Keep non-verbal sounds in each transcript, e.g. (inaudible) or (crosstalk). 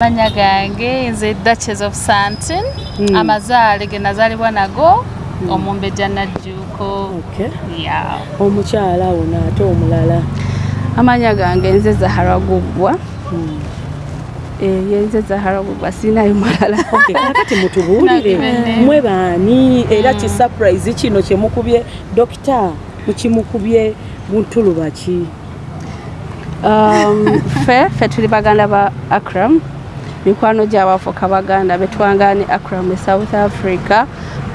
amanya gange nze duchess of santin Mm. amazaale ge nazaalibwa nago omumbejja najjuuko Okay. ya omukyala ono ate omulala? Amanya gange nze zahara guggwa Hmm. Eh, ye nze zahara guggwa siinayo mulala. (laughs) Okay, kakati mutubuulire. Nagibende. mwe baani? Era ki surprise kino kyemukubye? Dokita mukimukubye buntuluba ki? Um, (laughs) ffe ffe tuli baganda ba akram mikwano gyabafuka baganda betwangane akram e south africa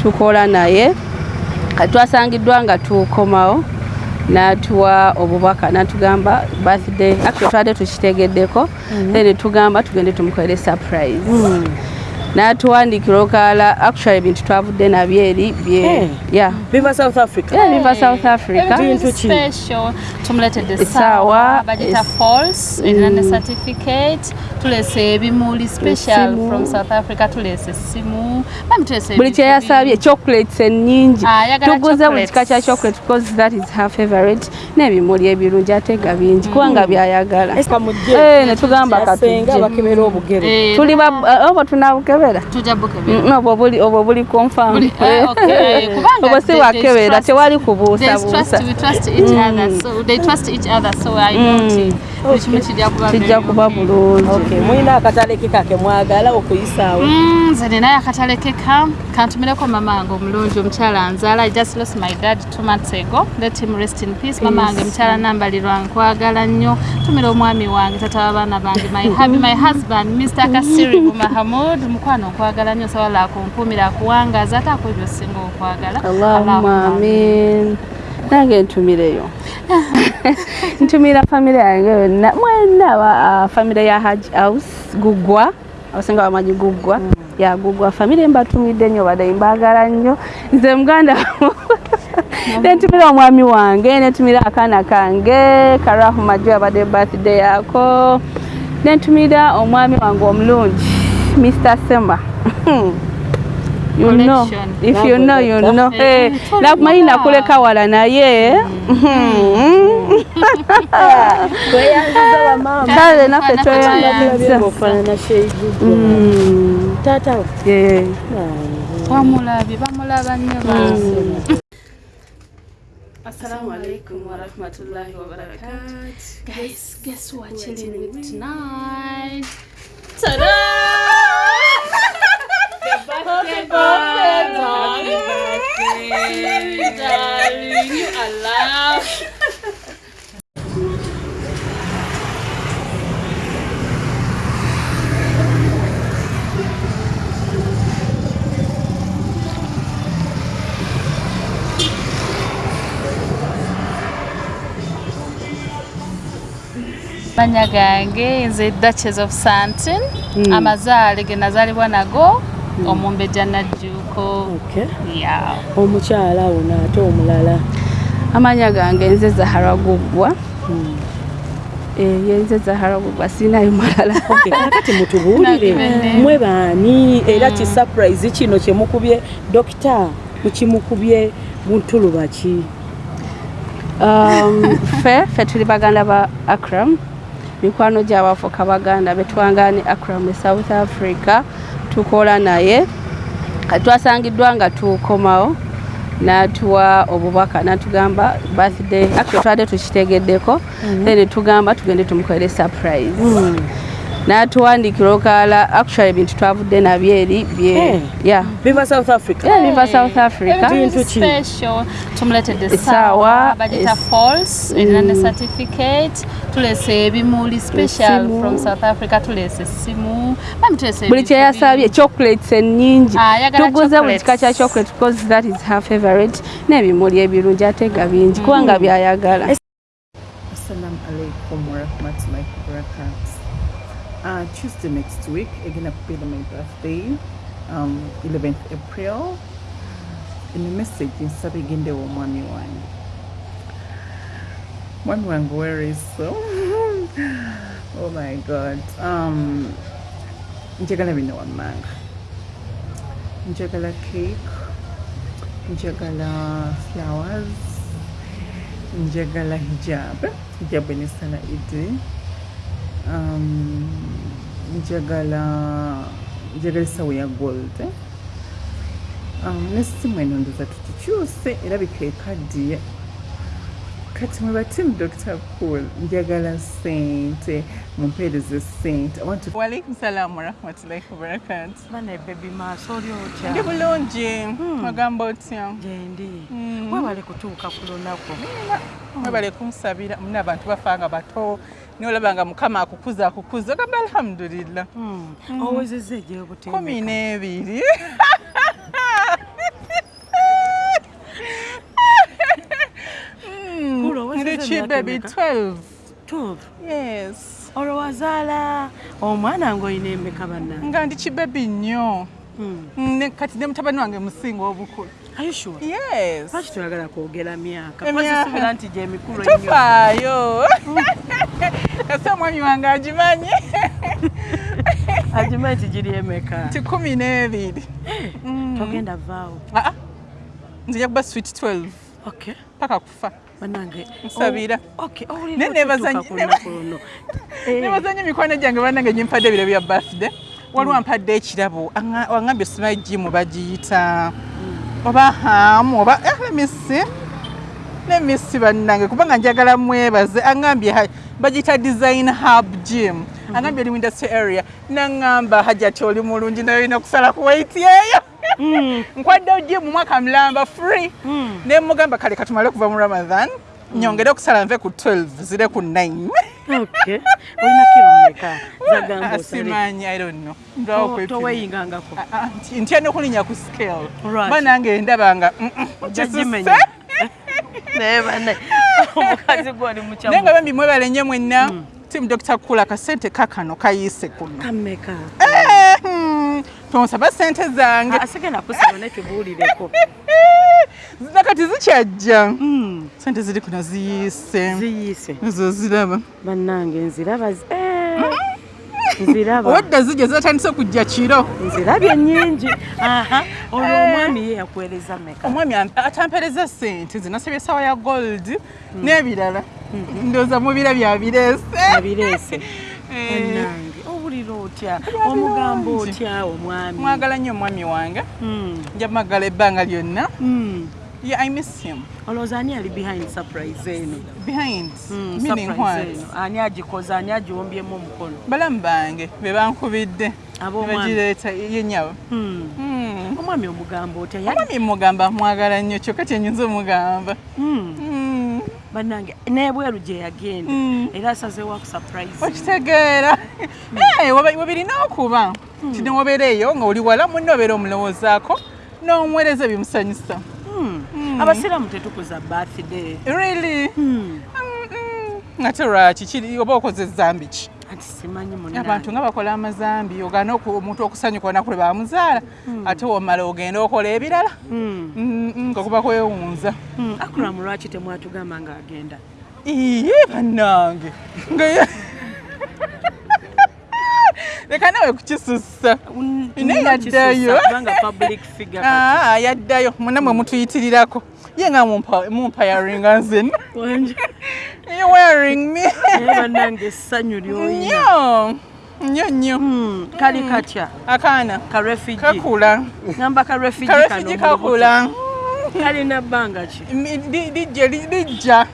tukola naye. Kati twasangiddwa nga tukomawo n'atuwa obubaka n'atugamba birthday. Actually twade tukitegeddeko then netugamba tugende tumukolere surprise n'atuwandiikira olukala actually ebintu twavudde nabyo eri bye Eh. yeah. Biva south africa. Biva south africa. Bintu ki? special. Tumuletedde Essaawa, essaawa bagita es- false erina ne certificate tulese ebimuli special from south africa tulese tulese buli kyeyasabye chocolates ennyingi. Ah, tuguze buli kika kya chocolate because that is her favorite. N'ebimuli ebirungi ate nga bingi kubanga byayagala. Esther mujje. Eh, ne tugamba yasenga katujje Eh, tuli ba- obo tujja bukebera Mm, obwo buli obwo buli confirm Buli- ah, okay. Kubanga obwo si they- bwakebera they trust- tewali kubuusabuusa kijja kuba bulungi mulina akatale ke kake mwagala okuyisaawo Mm, nze ninayo akatalekeka. Kantumireko mama wange omulungi omukyala anzaala I just lost my dad two months ago. Let him rest in peace. Mama wange mukyala nambalirwa nkwagala nnyo. Tumira omwami wange tata w'abaana bange my, (laughs) hubby, my husband mr. Kasiribu mahamud mukwano nkwagala nnyo sawala akumpuumira akuwangaza ate ako ebyo singa okwagala allahumma amin nange ntumireyo (laughs) ntumira famire yange yonna mwena aba- ah, famire ya haj house gugwa. Abasinga bamanyi gugwa. Ya gugwa. Famire mbatumidde nnyo badde mbagala nnyo. Nze muganda. Nentumira omwami wange nentumira akaana kange karahu majo abadde birthday yaako nentumira omwami wange omulungi mr semba (laughs) you know. If you know you know. Eh, eh nakumaina kule kawala naye kale Assalamu alaikum. Guys, guess what? Chilling with? tonight. Ta-da! Birthday, darling. You are loved. amanya gange nze duchess of santin amazaale ge nazaalibwa nago omumbejja najjuuko omukyala ono ate omulala. Amanya gange nze zahara guggwa Eh, ye nze zahara guggwa siinayo mulala (laughs) kakati mutubuulire. Mwe baani? Era ki surprise kino kyemukubye? Dokita mukimukubye buntuluba ki Um, ffe ffe tuli baganda ba akram. Mikwano gyabafuka baganda betwangane akram e south africa tukola naye. Twasangiddwa nga tukomawo n'atuwa obubaka n'atugamba birthday actually twade tukitegeddeko then netugamba tugende tumukolere surprise. N'atuwandiikira olukala actually ebintu twavudde nabyo eri biva south africa. Bintu Essaawa, essaawa bagita es- false erina ne certificate tulese ebimuli special Essimu. from south africa tulese essimu bami tulese buli ebintu kyeyasabye chocolates ennyingi Ah, ayagala tuguze buli chocolates. kika kya chocolate because that is her favorite n'ebimuli ebirungi ate nga bingi kubanga byayagala Assalamu alaikum warahmatullahi wabarakatuh. Uh, Tuesday next week, again, I'll be my birthday, um, 11th April. In the message, in Sabiginde wa mwami wangu. Mwami wangu, where is so? (laughs) oh my God. Um, njagala bino wammanga. Njagala cake. Njagala flowers. njagala hijab hijab enesala idi um, njagala njagala essawo ya gold eh? um, nesimu eno ndoza tukikyuse era bikekaddiye kati mwe batimu dr cool njagala sente mumpeereze sente walaikum salaamu warahmatullahi wabarakatu bane bebi maaso oli otya ndi bulungi. Magamba otya gyendi Mm. webale kutuuka ku lunaku? Mwebale kunsabira muna abantu bafa nga bato. Nolaba nga mukama akukuza akukuza ogamba alhamdulillah. Owezezza egyobutebe kumi n'ebiri (laughs) emeka? 12 12 yes. Olwo wazaala omwana ng'olina emeka banna. Nga ndi kibebi nnyo? Ne- kati ne mutabani wange musinga obukulu. Ayusure yes. Lwaki toyagala kwogera myaka? Emyaka. pasisubira nti gyemikulu ennyo. Tofaayo. (laughs) Kasi omwami wange agimanyi (laughs) agimanyi nti giri emeka ti kumi n'ebiri. Mm. togenda vaawo. Ah, ah. nzija kuba sweet 12 okay. Paka kufa banange. Nsabira. Nebazanya emikwano gyange bannange nyimpadde ebiro bya birthday. Waliwo ampadde ekirabo. Anga- wangambye simanyi jimu bagiyita. Oba hamu oba eh, lemisi lemisi bannange kubanga njagala mwebaze. Angambye bagiyita design hub gym. Angambye oli mu industry area. Naŋŋamba hajja ti oli mulungi naye olina kusala ku weight eyo (laughs) nkwaddewo gym mwaka mulamba free. Mm. ne mugamba kale katumale okuva mu ramadan nyongere okusala nve ku 12 zire ku 9 okay. Olina kiro mmeka? (laughs) Zagamba osale simanyi i don't know. Kwepima. toweyingangako Ah, ah, ntya n'okulinya ku scale. Right. ba nange ndaba nga mm, mm, ojja kisuse. (laughs) naye bane omukazi gwoli naye nga mukyamu bambi mwebale nnyo mwenna timu dr kula akasente kakano kayiise kuno. Kameka Eh, tonsaba sente zange. Asigenda kusaba naye tubuulireko. (laughs) Nakati zikyajja? Mm, sente ziri kuno ziyiise ziyiise. Ezo ziraba. Bannange nziraba zi- eh, nziraba. Obadda zijja zatandise okujja kiro. Nzirabye nnyingi. (laughs) Aha. Olwo omwami ye yakuweereza meka omwami am- atampereza sente zinasabye esawa ya gold n'ebirala. Ndowooza mubira byabireese abireese (laughs) bannange. owulira otya omugambo otya omwami mwagala nnyo omwami wange Mm, nja mwagala ebbanga lyonna mm. Yeah, I miss him. olowooza ani ali behind surprise eno Behind. Mm, Meaning surprise what? ani agikoze ani agiwombyemu omukono Balamu bange be bankubidde ne ab'omwami bagireeta yennyabo. Mm. Mm. omwami omugambo otya yali Omwami mugamba mwagala nnyo kyokka kyenyinza omugamba. Mm, Mm. bannange n'ebweru gye yagenda. Mm. era asazeewo akusurprise okitegeera. Weba- webirina okuba. Nti newobeera eyo nga oli wala munne obeera omulowoozaako n'omuweereza bimusanyusa Mm. abasiraamu tetukuza birthday. Really? Mm. Mm, mm. ate lwaki? Oba okoze ezambi ki ati simanyi abantu munange nga bakola amazambi ogaana omuntu okusanyuka olunaku lwe bamuzaala ate womala ogenda okola ebirala Mm. Mm, mm, nga kuba kwewunza Mm. akuramu lwaki temwatugamba ng'agenda iye bannange nga leka (laughs) nawe kukisussa Naye yaddayo. (laughs) kati. Ah, yaddayo munamwe mutuyitirirako ye nga mumpa- mumpayaringa Wanje. You wearing me. Bannange essanyu ly'olina nnyo nnyo nnyo Mm, kali katya? Akaana. Ka refugee kakula ngamba ka refugee kano kakula. Kalina bbanga ki? Lijja li- lijja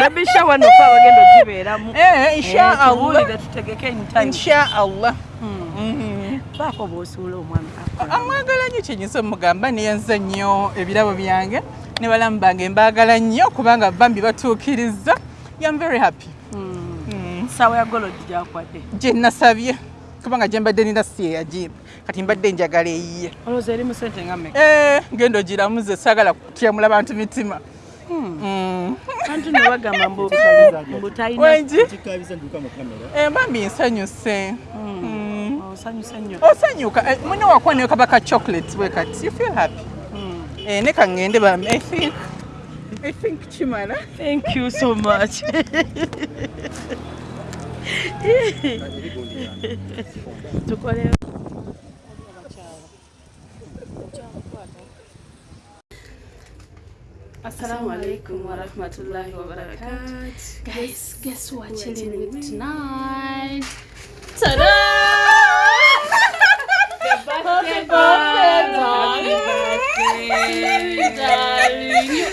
baby shower nofa bagenda ogibeeramu. Eh, inshaallah tubuulire tutegeke anytime inshaallah Mm. Mhm. baako bw'osuula omwami Akram. amwagala nnyo kyenyinza omugamba neyanza nnyo ebirabo byange ne balamu bange mbaagala nnyo kubanga bambi batuukiriza yam very happy. Mm. Mm. ssaawa ya golodi gyakwadde gye nasabye. Kubanga gye mbadde nina si eyagimba kati mbadde njagala eyiye. Olowooza eri mu sente nga mmeka? Eh, genda ogiramuze saagala kutyamula bantu mitima. Mm. anti ne bagamba mbu mbu talina wengi kikabiza nduka mu kamera. Eh, bambi nsanyuse. Mm. osanyuse nnyo. Osanyuka. Eh, mune wakuwa ne kabaka chocolate bwe kati. You feel happy? Mm. Eh, ne kaŋŋende bambi i think I think Chimana. Thank you so much. (laughs) Assalamu alaikum wa rahmatullahi wa barakatuh. Guys, guess what? Chilling with tonight. Ta-da! Happy birthday, darling. Happy birthday, darling.